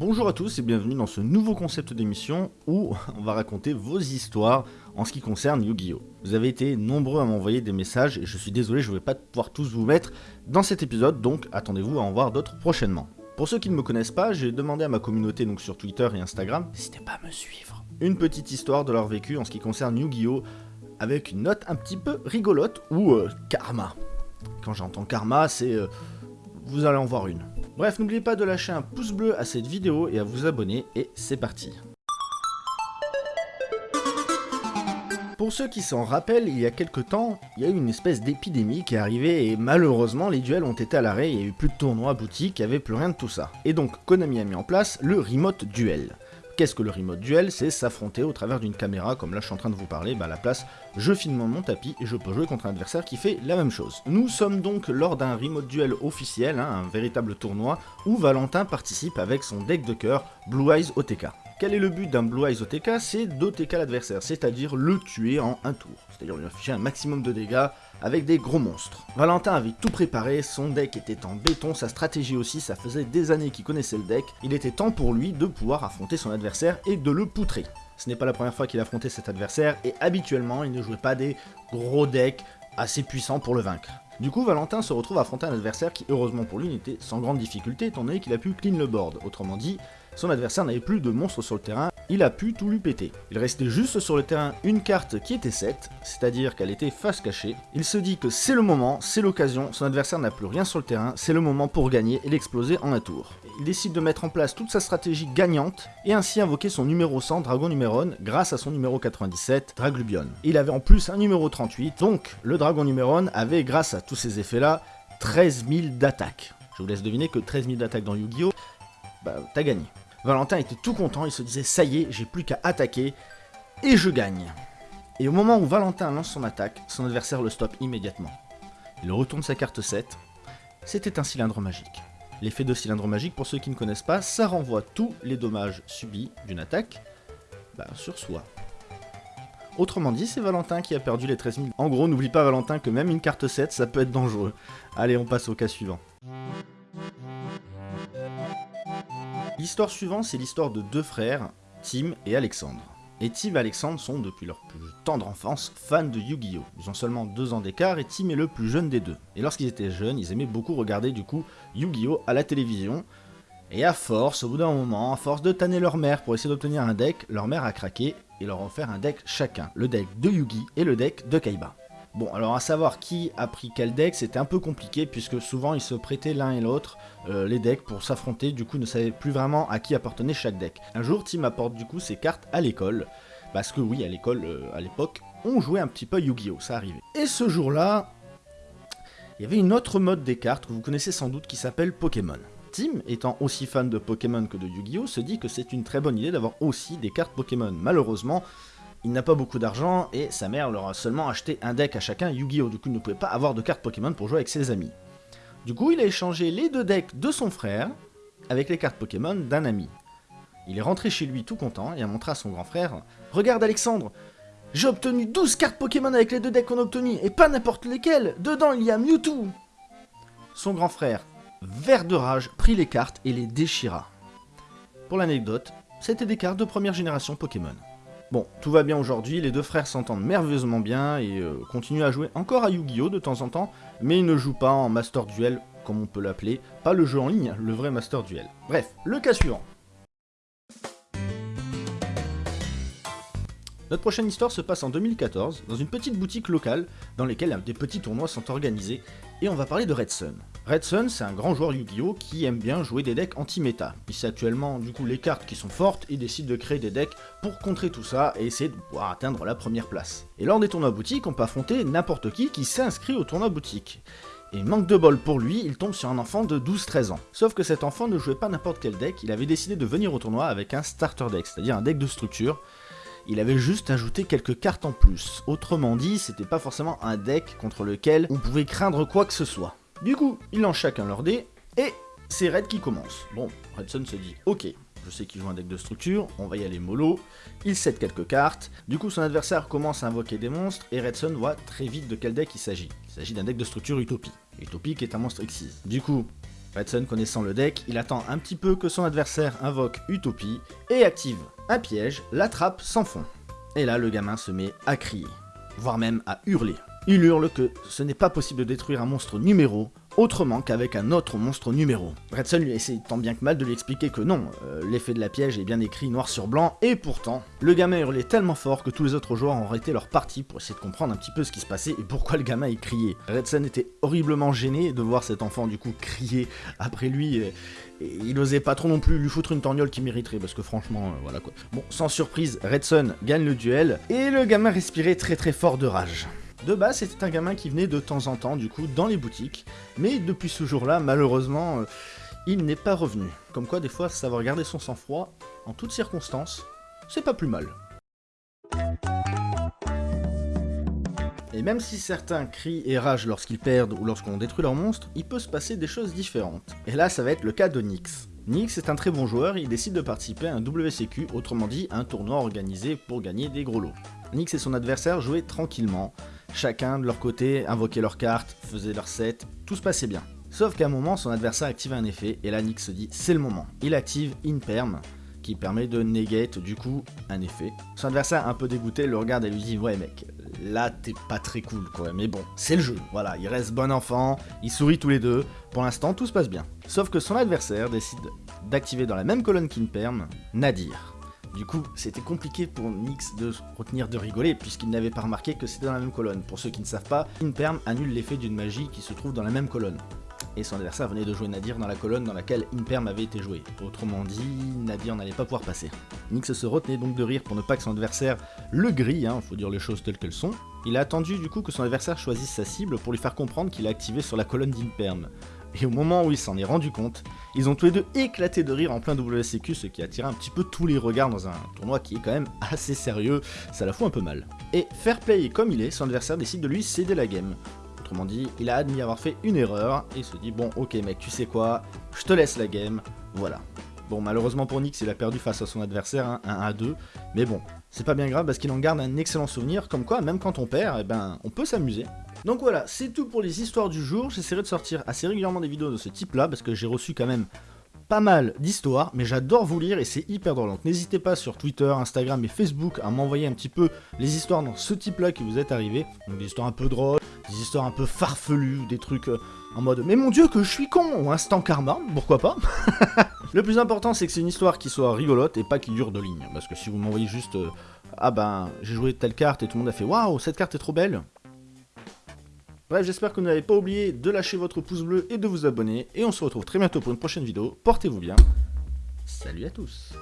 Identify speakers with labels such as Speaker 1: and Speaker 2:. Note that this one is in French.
Speaker 1: Bonjour à tous et bienvenue dans ce nouveau concept d'émission où on va raconter vos histoires en ce qui concerne Yu-Gi-Oh! Vous avez été nombreux à m'envoyer des messages et je suis désolé, je ne vais pas pouvoir tous vous mettre dans cet épisode, donc attendez-vous à en voir d'autres prochainement. Pour ceux qui ne me connaissent pas, j'ai demandé à ma communauté donc sur Twitter et Instagram, n'hésitez pas à me suivre, une petite histoire de leur vécu en ce qui concerne Yu-Gi-Oh! avec une note un petit peu rigolote ou euh, karma. Quand j'entends karma, c'est... Euh, vous allez en voir une. Bref, n'oubliez pas de lâcher un pouce bleu à cette vidéo et à vous abonner, et c'est parti Pour ceux qui s'en rappellent, il y a quelques temps, il y a eu une espèce d'épidémie qui est arrivée et malheureusement les duels ont été à l'arrêt, il y a eu plus de tournois boutiques, il n'y avait plus rien de tout ça. Et donc Konami a mis en place le Remote Duel. Qu'est-ce que le remote duel? C'est s'affronter au travers d'une caméra, comme là je suis en train de vous parler, bah la place, je filme mon tapis et je peux jouer contre un adversaire qui fait la même chose. Nous sommes donc lors d'un remote duel officiel, hein, un véritable tournoi, où Valentin participe avec son deck de cœur Blue Eyes OTK. Quel est le but d'un Blue Eyes OTK C'est d'OTK l'adversaire, c'est-à-dire le tuer en un tour, c'est-à-dire lui afficher un maximum de dégâts avec des gros monstres. Valentin avait tout préparé, son deck était en béton, sa stratégie aussi, ça faisait des années qu'il connaissait le deck, il était temps pour lui de pouvoir affronter son adversaire et de le poutrer. Ce n'est pas la première fois qu'il affrontait cet adversaire, et habituellement il ne jouait pas des gros decks assez puissants pour le vaincre. Du coup, Valentin se retrouve à affronter un adversaire qui, heureusement pour lui, n'était sans grande difficulté, étant donné qu'il a pu clean le board. Autrement dit, son adversaire n'avait plus de monstres sur le terrain, il a pu tout lui péter. Il restait juste sur le terrain une carte qui était 7, c'est-à-dire qu'elle était face cachée. Il se dit que c'est le moment, c'est l'occasion, son adversaire n'a plus rien sur le terrain, c'est le moment pour gagner et l'exploser en un tour. Il décide de mettre en place toute sa stratégie gagnante et ainsi invoquer son numéro 100 Dragon Numéron grâce à son numéro 97 Draglubion. Il avait en plus un numéro 38, donc le Dragon Numéron avait grâce à tous ces effets là 13 000 d'attaque. Je vous laisse deviner que 13 000 d'attaque dans Yu-Gi-Oh! Bah, t'as gagné. Valentin était tout content, il se disait ça y est, j'ai plus qu'à attaquer, et je gagne. Et au moment où Valentin lance son attaque, son adversaire le stoppe immédiatement. Il retourne sa carte 7, c'était un cylindre magique. L'effet de cylindre magique, pour ceux qui ne connaissent pas, ça renvoie tous les dommages subis d'une attaque bah, sur soi. Autrement dit, c'est Valentin qui a perdu les 13 000. En gros, n'oublie pas Valentin que même une carte 7, ça peut être dangereux. Allez, on passe au cas suivant. L'histoire suivante, c'est l'histoire de deux frères, Tim et Alexandre. Et Tim et Alexandre sont, depuis leur plus tendre enfance, fans de Yu-Gi-Oh! Ils ont seulement deux ans d'écart et Tim est le plus jeune des deux. Et lorsqu'ils étaient jeunes, ils aimaient beaucoup regarder du coup Yu-Gi-Oh! à la télévision. Et à force, au bout d'un moment, à force de tanner leur mère pour essayer d'obtenir un deck, leur mère a craqué et leur a offert un deck chacun, le deck de Yugi et le deck de Kaiba. Bon, alors à savoir qui a pris quel deck, c'était un peu compliqué puisque souvent ils se prêtaient l'un et l'autre euh, les decks pour s'affronter, du coup ne savaient plus vraiment à qui appartenait chaque deck. Un jour, Tim apporte du coup ses cartes à l'école, parce que oui, à l'école, euh, à l'époque, on jouait un petit peu Yu-Gi-Oh, ça arrivait. Et ce jour-là, il y avait une autre mode des cartes que vous connaissez sans doute qui s'appelle Pokémon. Tim, étant aussi fan de Pokémon que de Yu-Gi-Oh, se dit que c'est une très bonne idée d'avoir aussi des cartes Pokémon. Malheureusement, il n'a pas beaucoup d'argent et sa mère leur a seulement acheté un deck à chacun Yu-Gi-Oh! Du coup, il ne pouvait pas avoir de cartes Pokémon pour jouer avec ses amis. Du coup, il a échangé les deux decks de son frère avec les cartes Pokémon d'un ami. Il est rentré chez lui tout content et a montré à son grand frère « Regarde Alexandre, j'ai obtenu 12 cartes Pokémon avec les deux decks qu'on a obtenus, et pas n'importe lesquelles Dedans, il y a Mewtwo !» Son grand frère, vert de rage, prit les cartes et les déchira. Pour l'anecdote, c'était des cartes de première génération Pokémon. Bon, tout va bien aujourd'hui, les deux frères s'entendent merveilleusement bien et euh, continuent à jouer encore à Yu-Gi-Oh de temps en temps, mais ils ne jouent pas en Master Duel, comme on peut l'appeler, pas le jeu en ligne, le vrai Master Duel. Bref, le cas suivant. Notre prochaine histoire se passe en 2014, dans une petite boutique locale, dans laquelle des petits tournois sont organisés, et on va parler de Red Sun. Red Sun, c'est un grand joueur Yu-Gi-Oh! qui aime bien jouer des decks anti-méta. Il sait actuellement du coup les cartes qui sont fortes et décide de créer des decks pour contrer tout ça et essayer de pouvoir atteindre la première place. Et lors des tournois boutiques, on peut affronter n'importe qui qui s'inscrit au tournoi boutique. Et manque de bol pour lui, il tombe sur un enfant de 12-13 ans. Sauf que cet enfant ne jouait pas n'importe quel deck, il avait décidé de venir au tournoi avec un starter deck, c'est-à-dire un deck de structure, il avait juste ajouté quelques cartes en plus. Autrement dit, c'était pas forcément un deck contre lequel on pouvait craindre quoi que ce soit. Du coup, ils lancent chacun leur dé, et c'est Red qui commence. Bon, Redson se dit, ok, je sais qu'il joue un deck de structure, on va y aller mollo, il cède quelques cartes, du coup son adversaire commence à invoquer des monstres, et Redson voit très vite de quel deck il s'agit. Il s'agit d'un deck de structure Utopie. Utopie qui est un monstre Xyz. Du coup, Redson connaissant le deck, il attend un petit peu que son adversaire invoque Utopie et active un piège, l'attrape sans fond. Et là, le gamin se met à crier, voire même à hurler. Il hurle que ce n'est pas possible de détruire un monstre numéro autrement qu'avec un autre monstre numéro. Redson lui essaie tant bien que mal de lui expliquer que non, euh, l'effet de la piège est bien écrit noir sur blanc, et pourtant, le gamin hurlait tellement fort que tous les autres joueurs ont arrêté leur partie pour essayer de comprendre un petit peu ce qui se passait et pourquoi le gamin y criait. Redson était horriblement gêné de voir cet enfant du coup crier après lui, et, il osait pas trop non plus lui foutre une torgnole qui mériterait, parce que franchement, euh, voilà quoi. Bon, sans surprise, Redson gagne le duel, et le gamin respirait très très fort de rage. De base, c'était un gamin qui venait de temps en temps, du coup, dans les boutiques, mais depuis ce jour-là, malheureusement, euh, il n'est pas revenu. Comme quoi, des fois, savoir garder son sang-froid, en toutes circonstances, c'est pas plus mal. Et même si certains crient et ragent lorsqu'ils perdent ou lorsqu'on détruit leur monstre, il peut se passer des choses différentes. Et là, ça va être le cas de Nyx. Nyx est un très bon joueur, il décide de participer à un WCQ, autrement dit un tournoi organisé pour gagner des gros lots. Nyx et son adversaire jouaient tranquillement, Chacun de leur côté invoquait leurs cartes, faisait leur set, tout se passait bien. Sauf qu'à un moment, son adversaire active un effet, et là Nick se dit c'est le moment. Il active Inperm, qui permet de negate du coup un effet. Son adversaire un peu dégoûté le regarde et lui dit ouais mec, là t'es pas très cool quoi, mais bon, c'est le jeu, voilà, il reste bon enfant, ils sourient tous les deux, pour l'instant tout se passe bien. Sauf que son adversaire décide d'activer dans la même colonne qu'Inperm, Nadir. Du coup, c'était compliqué pour Nyx de retenir de rigoler, puisqu'il n'avait pas remarqué que c'était dans la même colonne. Pour ceux qui ne savent pas, Inperm annule l'effet d'une magie qui se trouve dans la même colonne. Et son adversaire venait de jouer Nadir dans la colonne dans laquelle Inperm avait été joué. Autrement dit, Nadir n'allait pas pouvoir passer. Nyx se retenait donc de rire pour ne pas que son adversaire le grille, hein, faut dire les choses telles qu'elles sont. Il a attendu du coup que son adversaire choisisse sa cible pour lui faire comprendre qu'il a activé sur la colonne d'Inperm et au moment où il s'en est rendu compte, ils ont tous les deux éclaté de rire en plein WCQ, ce qui a attiré un petit peu tous les regards dans un tournoi qui est quand même assez sérieux, ça la fout un peu mal. Et fair play comme il est, son adversaire décide de lui céder la game. Autrement dit, il a admis avoir fait une erreur, et se dit bon ok mec, tu sais quoi, je te laisse la game, voilà. Bon, malheureusement pour Nyx, il a perdu face à son adversaire, hein, 1 à 2. Mais bon, c'est pas bien grave parce qu'il en garde un excellent souvenir, comme quoi, même quand on perd, eh ben, on peut s'amuser. Donc voilà, c'est tout pour les histoires du jour. J'essaierai de sortir assez régulièrement des vidéos de ce type-là, parce que j'ai reçu quand même pas mal d'histoires, mais j'adore vous lire et c'est hyper drôle. Donc n'hésitez pas sur Twitter, Instagram et Facebook à m'envoyer un petit peu les histoires dans ce type-là qui vous est arrivé. Donc des histoires un peu drôles, des histoires un peu farfelues, des trucs euh, en mode « Mais mon dieu que je suis con !» ou instant karma, pourquoi pas Le plus important c'est que c'est une histoire qui soit rigolote et pas qui dure de lignes. Parce que si vous m'envoyez juste euh, Ah ben, j'ai joué telle carte et tout le monde a fait « Waouh, cette carte est trop belle !» Bref, j'espère que vous n'avez pas oublié de lâcher votre pouce bleu et de vous abonner. Et on se retrouve très bientôt pour une prochaine vidéo. Portez-vous bien. Salut à tous